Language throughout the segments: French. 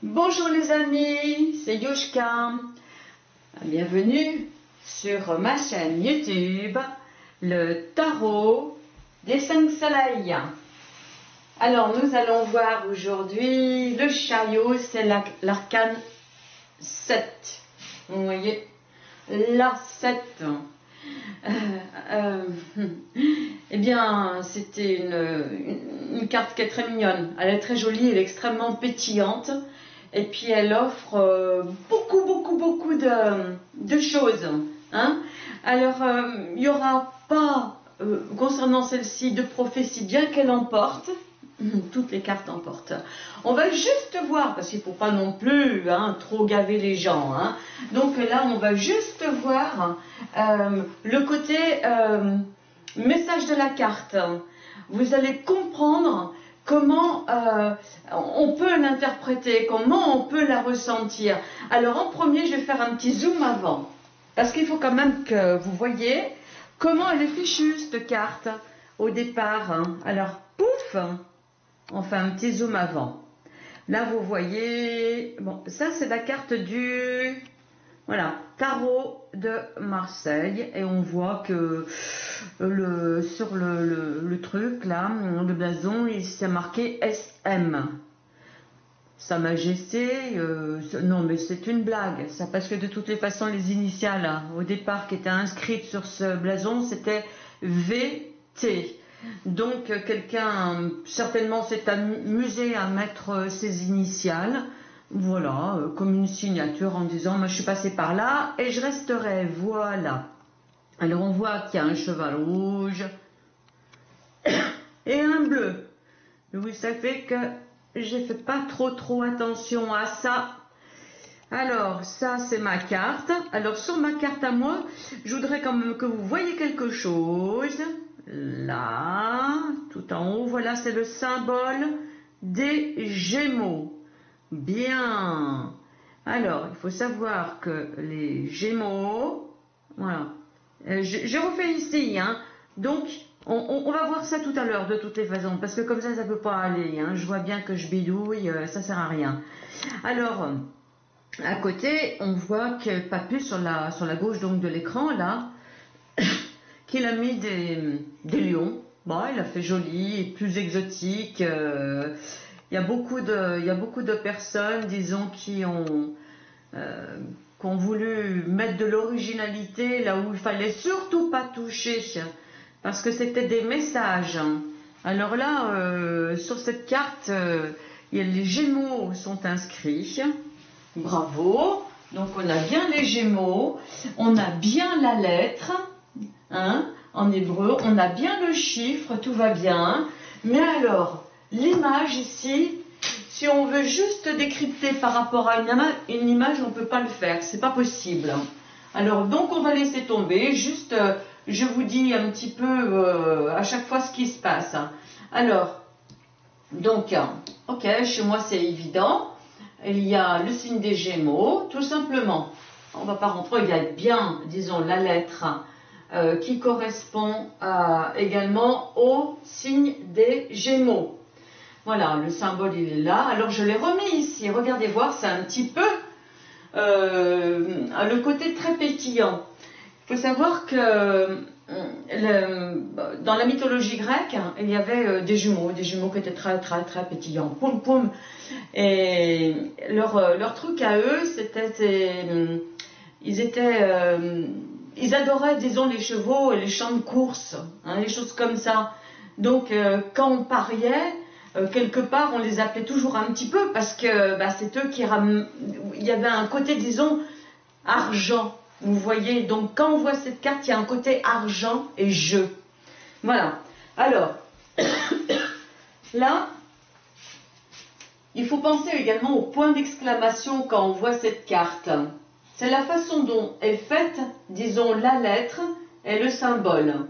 Bonjour les amis, c'est Yushka. Bienvenue sur ma chaîne YouTube, le tarot des cinq soleils. Alors nous allons voir aujourd'hui le chariot, c'est l'arcane 7. Vous voyez, la 7. Euh, euh, eh bien, c'était une, une, carte qui est très mignonne. Elle est très jolie, elle est extrêmement pétillante. Et puis elle offre euh, beaucoup, beaucoup, beaucoup de, choses. Hein. Alors, il n'y aura pas, concernant celle-ci, de prophétie, bien qu'elle emporte. Toutes les cartes emportent. On va juste voir, parce qu'il ne faut pas non plus hein, trop gaver les gens. Hein. Donc là, on va juste voir euh, le côté euh, message de la carte. Vous allez comprendre comment euh, on peut l'interpréter, comment on peut la ressentir. Alors en premier, je vais faire un petit zoom avant, parce qu'il faut quand même que vous voyez comment elle est fichue, cette carte, au départ. Hein. Alors, pouf on fait un petit zoom avant. Là, vous voyez, bon, ça c'est la carte du, voilà, tarot de Marseille. Et on voit que le, sur le, truc, là, le blason, il s'est marqué SM. Sa Majesté, euh, non mais c'est une blague, ça parce que de toutes les façons les initiales hein, au départ qui étaient inscrites sur ce blason c'était VT. Donc quelqu'un certainement s'est amusé à mettre ses initiales, voilà, euh, comme une signature en disant je suis passé par là et je resterai, voilà. Alors on voit qu'il y a un cheval rouge et un bleu. Vous savez que j'ai fait pas trop trop attention à ça. Alors, ça, c'est ma carte. Alors, sur ma carte à moi, je voudrais quand même que vous voyez quelque chose là, tout en haut, voilà, c'est le symbole des Gémeaux. Bien. Alors, il faut savoir que les Gémeaux, voilà, euh, je, refais ici, hein, donc on, va voir ça tout à l'heure de toutes les façons, parce que comme ça, ça peut pas aller, hein, je vois bien que je bidouille, euh, ça sert à rien. Alors, à côté, on voit que pas plus sur la, sur la gauche donc de l'écran, là, qu'il a mis des, lions. Bon, il a fait joli, plus exotique. Euh, il, y a beaucoup de, il y a beaucoup de personnes, disons, qui ont, euh, voulu mettre de l'originalité là où il fallait surtout pas toucher, parce que c'était des messages. Alors là, euh, sur cette carte, les Gémeaux sont inscrits. Bravo. Donc on a bien les Gémeaux, on a bien la lettre. Hein, en hébreu, on a bien le chiffre, tout va bien. Mais alors, l'image ici, si on veut juste décrypter par rapport à une, image, on ne peut pas le faire, c'est pas possible. Alors, donc on va laisser tomber, juste, euh, je vous dis un petit peu euh, à chaque fois ce qui se passe. Alors, donc, ok, chez moi c'est évident, il y a le signe des Gémeaux, tout simplement. On va pas rentrer, il y a bien, disons, la lettre euh, qui correspond également au signe des Gémeaux. Voilà, le symbole il est là. Alors je l'ai remis ici. Regardez voir, c'est un petit peu euh, le côté très pétillant. Il faut savoir que euh, dans la mythologie grecque, il y avait des jumeaux, des jumeaux qui étaient très très très pétillants, poum poum. Et leur, leur truc à eux, c'était, ils étaient ils adoraient, disons, les chevaux et les champs de course, hein, les choses comme ça. Donc, euh, quand on pariait, euh, quelque part, on les appelait toujours un petit peu parce que bah, c'est eux qui Il y avait un côté, disons, argent. Vous voyez, donc quand on voit cette carte, il y a un côté argent et jeu. Voilà. Alors, là, il faut penser également au point d'exclamation quand on voit cette carte. C'est la façon dont est faite, disons, la lettre et le symbole.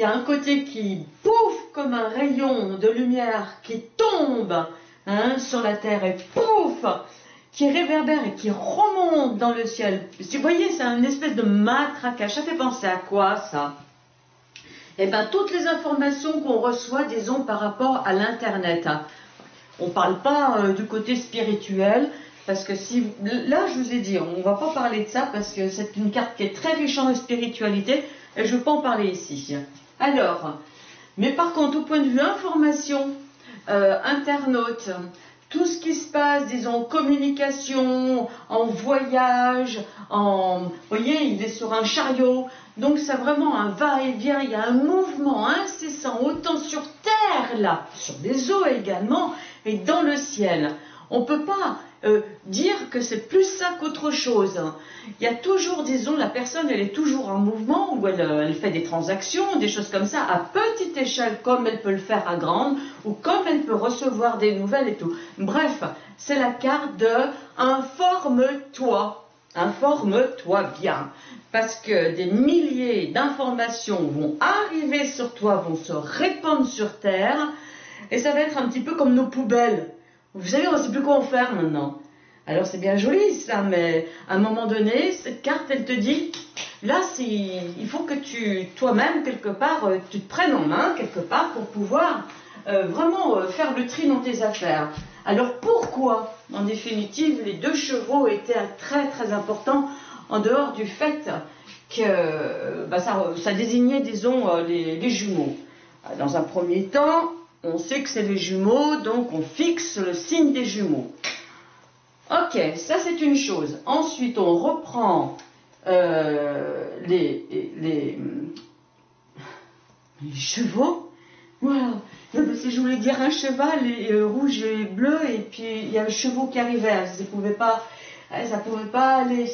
Il y a un côté qui pouf comme un rayon de lumière qui tombe hein, sur la terre et pouf qui réverbère et qui remonte dans le ciel. Vous voyez, c'est une espèce de matraquage. Ça fait penser à quoi ça? Eh bien, toutes les informations qu'on reçoit, disons, par rapport à l'Internet. On ne parle pas euh, du côté spirituel, parce que si là, je vous ai dit, on ne va pas parler de ça parce que c'est une carte qui est très riche en spiritualité et je ne veux pas en parler ici. Alors, mais par contre, au point de vue information, euh, internaute, tout ce qui se passe, disons, communication, en voyage, en, vous voyez, il est sur un chariot, donc c'est vraiment un va-et-vient, il y a un mouvement incessant, autant sur terre là, sur des eaux également, et dans le ciel. On ne peut pas euh, dire que c'est plus ça qu'autre chose. Il y a toujours, disons, la personne, elle est toujours en mouvement, ou euh, elle, fait des transactions, des choses comme ça, à petite échelle, comme elle peut le faire à grande, ou comme elle peut recevoir des nouvelles et tout. Bref, c'est la carte de informe-toi. Informe-toi bien. Parce que des milliers d'informations vont arriver sur toi, vont se répandre sur Terre, et ça va être un petit peu comme nos poubelles. Vous savez, on ne sait plus quoi en faire maintenant. Alors c'est bien joli ça, mais à un moment donné, cette carte, elle te dit, là, il faut que tu, toi-même, quelque part, euh, tu te prennes en main, quelque part, pour pouvoir euh, vraiment euh, faire le tri dans tes affaires. Alors pourquoi, en définitive, les deux chevaux étaient très très importants, en dehors du fait que bah, ça, désignait, disons, les, les jumeaux? Dans un premier temps, on sait que c'est les jumeaux, donc on fixe le signe des jumeaux. Ok, ça c'est une chose. Ensuite, on reprend euh, les, chevaux. Voilà. Je voulais dire un cheval euh, rouge et bleu, et puis il y a le chevaux qui arrivait. Ça ne pouvait pas, ça pouvait pas aller.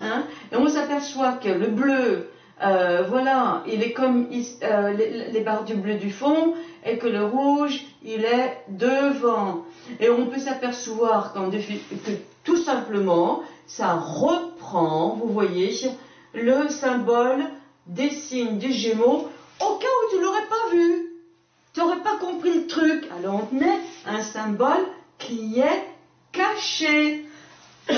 Hein. Et on s'aperçoit que le bleu, euh, voilà, il est comme les barres du bleu du fond, et que le rouge, il est devant. Et on peut s'apercevoir que tout simplement, ça reprend, vous voyez, le symbole des signes des Gémeaux au cas où tu l'aurais pas vu. Tu n'aurais pas compris le truc. Alors on met un symbole qui est caché.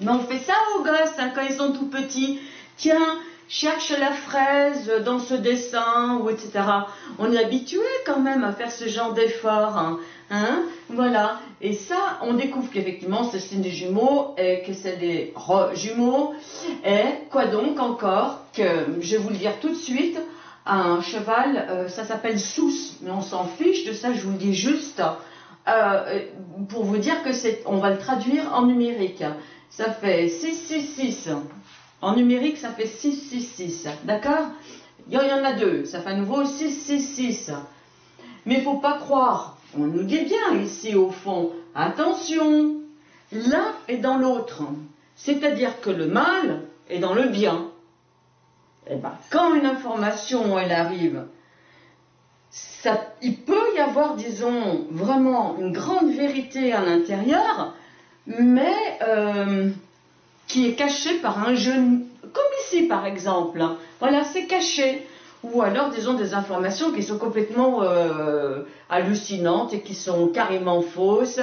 Mais on fait ça aux gosses hein, quand ils sont tout petits. Tiens, cherche la fraise dans ce dessin, etc. On est habitué quand même à faire ce genre d'effort. Hein, hein, voilà. Et ça, on découvre qu'effectivement, c'est signe des jumeaux et que c'est des jumeaux. Et quoi donc encore Que je vais vous le dire tout de suite. Un cheval, euh, ça s'appelle sous, mais on s'en fiche de ça, je vous le dis juste. Euh, pour vous dire que c'est, on va le traduire en numérique. Ça fait 666 en numérique, ça fait 666. D'accord Il y en a deux. Ça fait à nouveau 666. Mais il ne faut pas croire. On nous dit bien ici au fond. Attention. L'un est dans l'autre. C'est-à-dire que le mal est dans le bien. Eh ben, quand une information arrive, il peut y avoir, disons, vraiment une grande vérité à l'intérieur, mais euh, qui est caché par un jeune, comme ici par exemple. Voilà, c'est caché. Ou alors, disons, des informations qui sont complètement euh, hallucinantes et qui sont carrément fausses.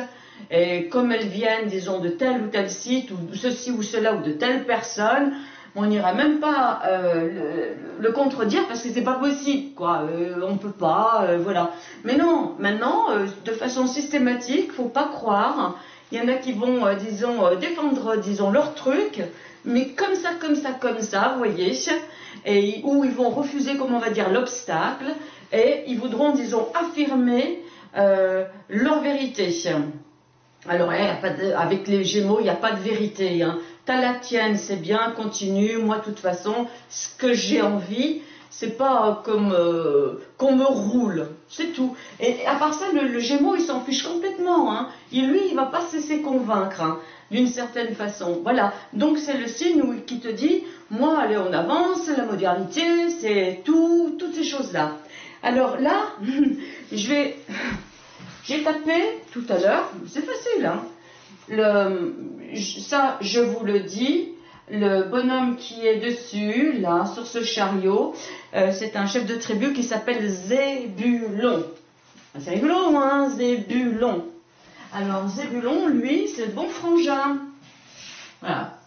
Et comme elles viennent, disons, de tel ou tel site, ou ceci ou cela, ou de telle personne, on n'ira même pas euh, le, contredire parce que c'est pas possible, quoi. Euh, on peut pas, voilà. Mais non, maintenant, de façon systématique, faut pas croire il y en a qui vont, euh, disons, euh, défendre, disons, leur truc, mais comme ça, comme ça, comme ça, vous voyez, et ils vont refuser, comment on va dire, l'obstacle, et ils voudront, disons, affirmer euh, leur vérité. Alors, eh, avec les Gémeaux, il n'y a pas de vérité. Hein. T'as la tienne, c'est bien, continue. Moi, de toute façon, ce que j'ai envie, c'est pas comme euh, qu'on me roule, c'est tout. Et à part ça, le, Gémeaux, il s'en fiche complètement. Hein. Et lui, il va pas se laisser convaincre, hein, d'une certaine façon. Voilà. Donc c'est le signe qui te dit, moi, allez, on avance, la modernité, c'est tout, toutes ces choses-là. Alors là, je vais, j'ai tapé tout à l'heure, c'est facile. Hein. Le, ça, je vous le dis, le bonhomme qui est dessus, là, sur ce chariot, euh, c'est un chef de tribu qui s'appelle Zébulon. Ah, c'est rigolo, hein, Zébulon. Alors, Zébulon, lui, c'est le bon frangin. Voilà.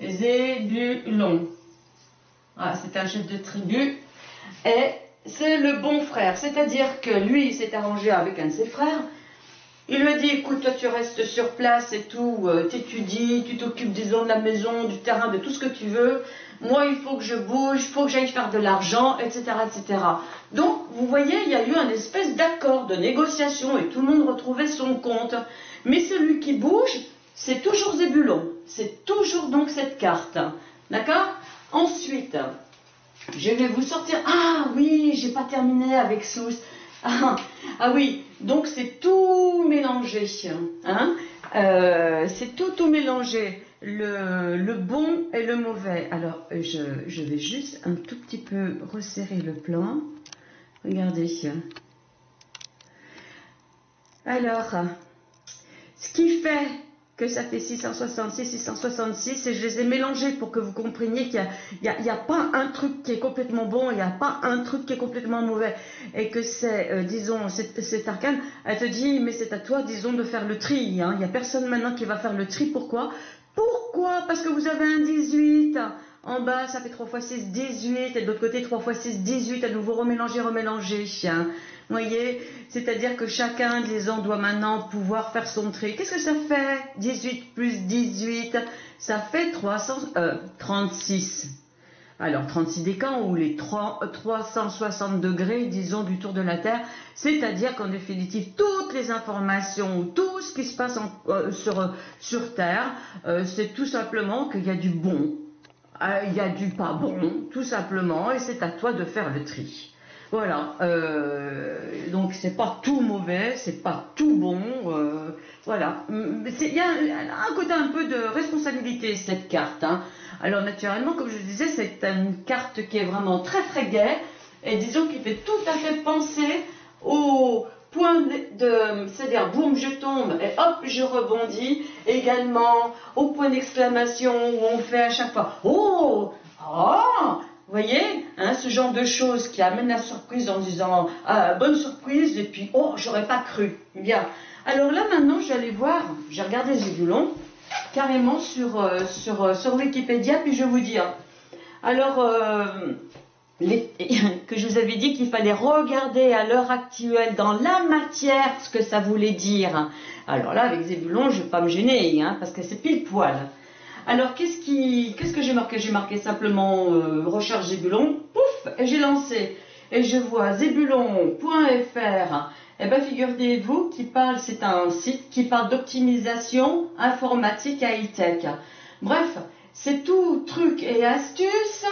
Zébulon. Voilà, c'est un chef de tribu. Et c'est le bon frère. C'est-à-dire que lui, il s'est arrangé avec un de ses frères. Il lui a dit, écoute, toi tu restes sur place et tout, euh, t'étudies, tu t'occupes, disons, de la maison, du terrain, de tout ce que tu veux. Moi, il faut que je bouge, il faut que j'aille faire de l'argent, etc., etc. Donc, vous voyez, il y a eu un espèce d'accord, de négociation, et tout le monde retrouvait son compte. Mais celui qui bouge, c'est toujours Zébulon. C'est toujours donc cette carte. D'accord? Ensuite, je vais vous sortir. Ah oui, j'ai pas terminé avec Sous. Ah, ah, oui, donc c'est tout mélangé. Hein euh, c'est tout, tout mélangé. Le, le, bon et le mauvais. Alors, je, je, vais juste un tout petit peu resserrer le plan. Regardez. Alors, ce qui fait que ça fait 666, 666, et je les ai mélangés pour que vous compreniez qu'il n'y a, pas un truc qui est complètement bon, il n'y a pas un truc qui est complètement mauvais, et que c'est, euh, disons, cet arcane, elle te dit, mais c'est à toi, disons, de faire le tri. Hein. Il n'y a personne maintenant qui va faire le tri. Pourquoi? Pourquoi? Parce que vous avez un 18. En bas, ça fait 3 x 6, 18, et de l'autre côté, 3 x 6, 18, à nouveau remélanger, remélanger. Voyez C'est-à-dire que chacun, disons, doit maintenant pouvoir faire son tri. Qu'est-ce que ça fait? 18 plus 18, ça fait 336. Euh, Alors, 36 décans ou les 360 degrés, disons, du tour de la Terre, c'est-à-dire qu'en définitive, toutes les informations, tout ce qui se passe euh, sur, sur, Terre, euh, c'est tout simplement qu'il y a du bon, il y a du pas bon, tout simplement, et c'est à toi de faire le tri. Voilà, euh, donc c'est pas tout mauvais, c'est pas tout bon, euh, voilà. Il y a un, côté un peu de responsabilité cette carte. Hein. Alors naturellement, comme je disais, c'est une carte qui est vraiment très très gaie et disons qui fait tout à fait penser au point de, c'est-à-dire boum je tombe et hop je rebondis, également au point d'exclamation où on fait à chaque fois oh oh vous voyez, hein, ce genre de choses qui amène la surprise en disant ah, bonne surprise et puis oh j'aurais pas cru. Bien. Alors là maintenant aller voir, j'ai regardé Zébulon carrément sur, euh, euh, sur Wikipédia puis je vais vous dire. Alors euh, que je vous avais dit qu'il fallait regarder à l'heure actuelle dans la matière ce que ça voulait dire. Alors là avec Zébulon je vais pas me gêner hein, parce que c'est pile poil. Alors, qu'est-ce, que j'ai marqué? J'ai marqué simplement euh, recherche Zébulon, pouf, et j'ai lancé. Et je vois zébulon.fr. Eh bien, figurez-vous qui parle, c'est un site qui parle d'optimisation informatique high-tech. Bref, c'est tout truc et astuce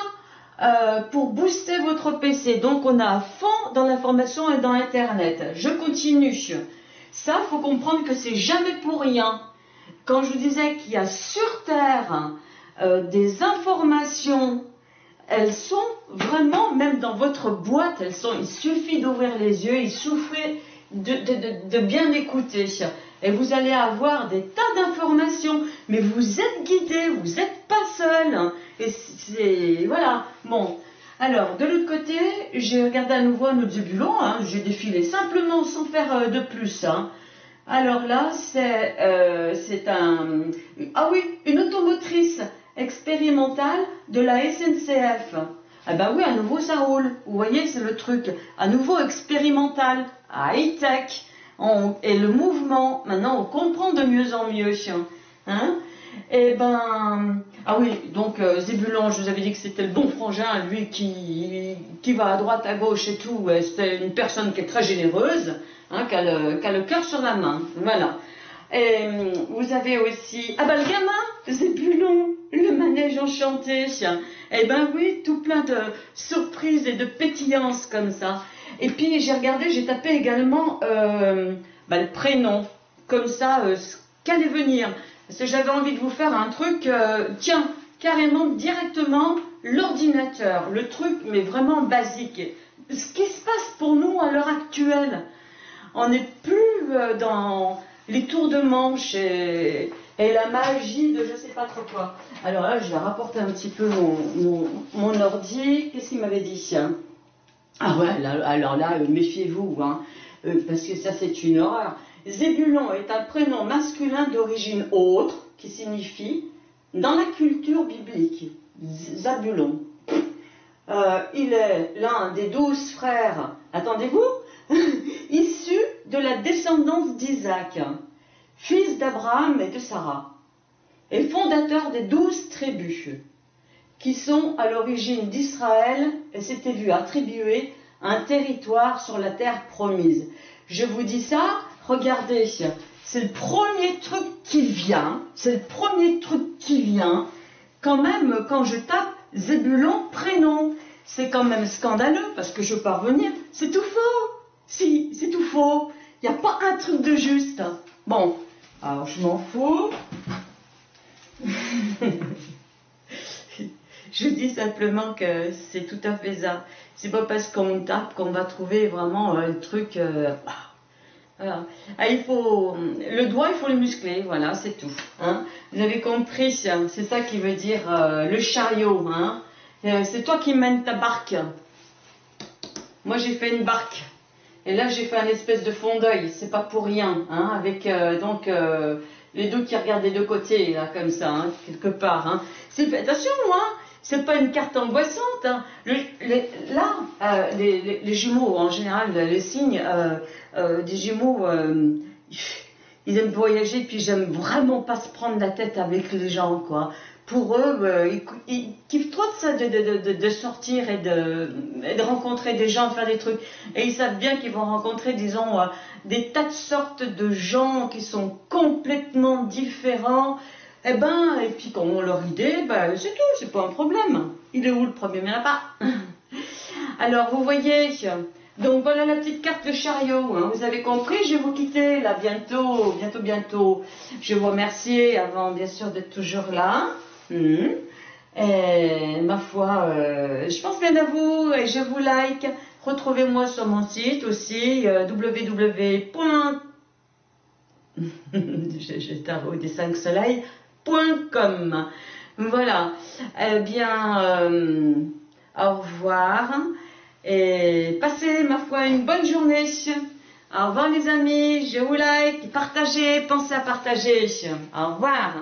euh, pour booster votre PC. Donc, on a à fond dans l'information et dans Internet. Je continue. Ça, faut comprendre que c'est jamais pour rien. Quand je vous disais qu'il y a sur Terre euh, des informations, elles sont vraiment, même dans votre boîte, elles sont, il suffit d'ouvrir les yeux, il suffit de, bien écouter. Et vous allez avoir des tas d'informations, mais vous êtes guidé, vous n'êtes pas seul. Et c'est, voilà, bon. Alors, de l'autre côté, j'ai regardé à nouveau autre boulot, hein, j'ai défilé simplement sans faire euh, de plus. Hein. Alors là, euh, c'est un... Ah oui, une automotrice expérimentale de la SNCF. Ah ben oui, à nouveau ça roule. Vous voyez, c'est le truc. À nouveau expérimental, high-tech. Et le mouvement, maintenant, on comprend de mieux en mieux. Hein Eh ben... Ah oui, donc euh, Zébulon, je vous avais dit que c'était le bon frangin, lui qui, qui va à droite, à gauche et tout. C'est une personne qui est très généreuse. Hein, qui a, le, cœur sur la main. Voilà. Et vous avez aussi. Ah bah le gamin, c'est plus long, le manège enchanté. Eh ben oui, tout plein de surprises et de pétillances comme ça. Et puis j'ai regardé, j'ai tapé également euh, bah, le prénom, comme ça, euh, ce qu'allait venir. Parce que j'avais envie de vous faire un truc, euh, tiens, carrément directement l'ordinateur, le truc, mais vraiment basique. Ce qui se passe pour nous à l'heure actuelle, on n'est plus euh, dans les tours de manche et, la magie de je sais pas trop quoi. Alors là, je vais rapporter un petit peu mon, ordi. Qu'est-ce qu'il m'avait dit Ah ouais, alors là, euh, méfiez-vous, hein, euh, parce que ça c'est une horreur. Zébulon est un prénom masculin d'origine autre qui signifie dans la culture biblique. Zabulon. il est l'un des douze frères, attendez-vous, issus de la descendance d'Isaac, fils d'Abraham et de Sarah, et fondateur des douze tribus, qui sont à l'origine d'Israël et s'étaient vu attribuer un territoire sur la terre promise. Je vous dis ça, regardez, c'est le premier truc qui vient, c'est le premier truc qui vient, quand même, quand je tape Zébulon prénom. C'est quand même scandaleux parce que je peux revenir. C'est tout faux. Si, c'est tout faux. Il n'y a pas un truc de juste. Bon, alors je m'en fous. je dis simplement que c'est tout à fait ça. C'est pas parce qu'on tape qu'on va trouver vraiment euh, le truc. Euh. Ah, il faut le doigt, il faut le muscler, voilà, c'est tout. Hein. Vous avez compris, c'est ça qui veut dire euh, le chariot. Hein. Euh, c'est toi qui mènes ta barque. Moi, j'ai fait une barque. Et là, j'ai fait un espèce de fond d'œil. C'est pas pour rien, hein, avec euh, donc les deux qui regardent des deux côtés, là, comme ça, quelque part. Attention, moi c'est pas une carte angoissante. Hein. là, euh, les, jumeaux, en général, les signes euh, euh, des jumeaux, ils aiment voyager, puis j'aime vraiment pas se prendre la tête avec les gens, quoi. Pour eux, ils, kiffent trop de ça, de, sortir et de, rencontrer des gens, de faire des trucs. Et ils savent bien qu'ils vont rencontrer, disons, des tas de sortes de gens qui sont complètement différents eh ben, et puis quand on leur idée, ben, c'est tout, c'est pas un problème. Il est où le premier? Il n'y en a pas. Alors, vous voyez, donc voilà la petite carte de chariot. Hein. Vous avez compris, je vais vous quitter là bientôt, bientôt, bientôt. Je vous remercier avant, bien sûr, d'être toujours là. Hmm. Et ma foi, euh, je pense bien à vous et je vous like. Retrouvez-moi sur mon site aussi, euh, www. des 5 soleils .com. Voilà. Eh bien, euh, au revoir. Et passez, ma foi, une bonne journée. Au revoir les amis, je vous like, partagez, pensez à partager. Au revoir.